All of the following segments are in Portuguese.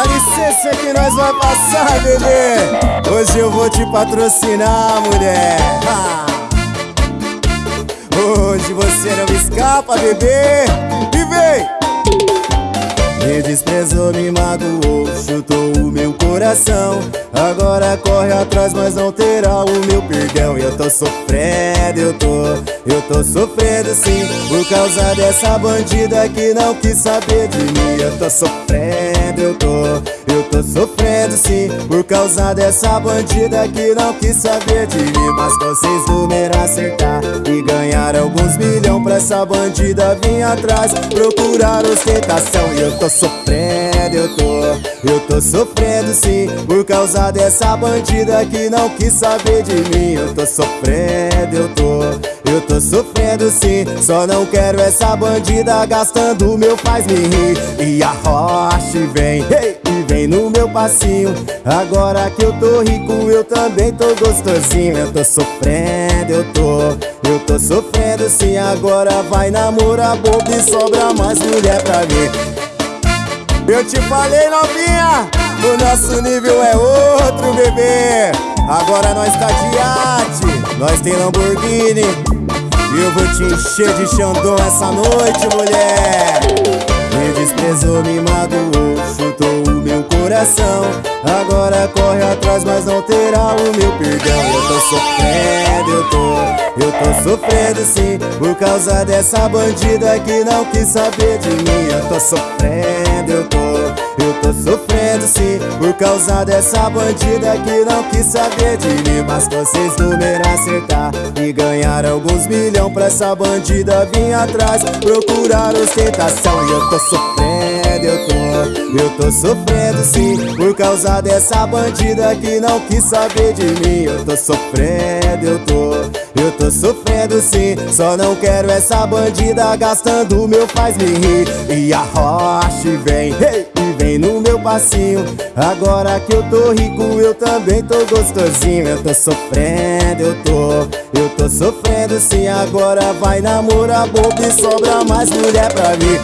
Dá licença que nós vai passar, bebê Hoje eu vou te patrocinar, mulher ha! Hoje você não escapa, bebê E vem! Me desprezou, me magoou, chutou o meu coração. Agora corre atrás, mas não terá o meu perdão. Eu tô sofrendo, eu tô, eu tô sofrendo sim Por causa dessa bandida que não quis saber de mim. Eu tô sofrendo, eu tô, eu tô sofrendo sim Por causa dessa bandida que não quis saber de mim. Mas vocês números acertar e ganhar alguns milhões Pra essa bandida vir atrás, procurar ostentação. E eu tô sofrendo, eu tô, eu tô sofrendo sim Por causa dessa bandida que não quis saber de mim. Eu tô sofrendo, eu tô, eu tô sofrendo sim. Só não quero essa bandida gastando meu faz me rir. E a rocha vem, hey, e vem no meu passinho. Agora que eu tô rico eu também tô gostosinho. Eu tô sofrendo, eu tô, eu tô sofrendo sim. Agora vai namorar bobo e sobra mais mulher pra mim eu te falei novinha, o nosso nível é outro bebê. Agora nós tá de nós tem Lamborghini. E eu vou te encher de Xandão essa noite mulher. Me desprezou, me magoou, chutou o meu coração. Agora corre atrás, mas não terá o meu perdão. Eu tô sofrendo, eu tô, eu tô sofrendo sim Por causa dessa bandida que não quis saber de mim. Eu tô sofrendo, eu tô, eu tô sofrendo sim Por causa dessa bandida que não quis saber de mim. Mas vocês número acertar e ganhar alguns milhões Pra essa bandida vir atrás, procurar ostentação E eu tô sofrendo, eu tô sofrendo sim Por causa dessa bandida que não quis saber de mim. Eu tô sofrendo, eu tô, eu tô sofrendo sim. Só não quero essa bandida gastando meu faz me rir. E a rocha vem, hey, e vem no meu passinho. Agora que eu tô rico eu também tô gostosinho. Eu tô sofrendo, eu tô, eu tô sofrendo sim. Agora vai namorar bobo e sobra mais mulher pra mim.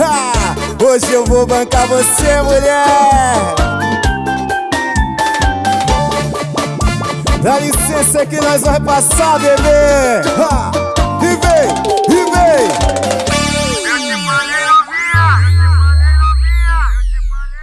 Ha! Hoje eu vou bancar você, mulher. Dá licença que nós vai passar, bebê. Ha! E vem, e vem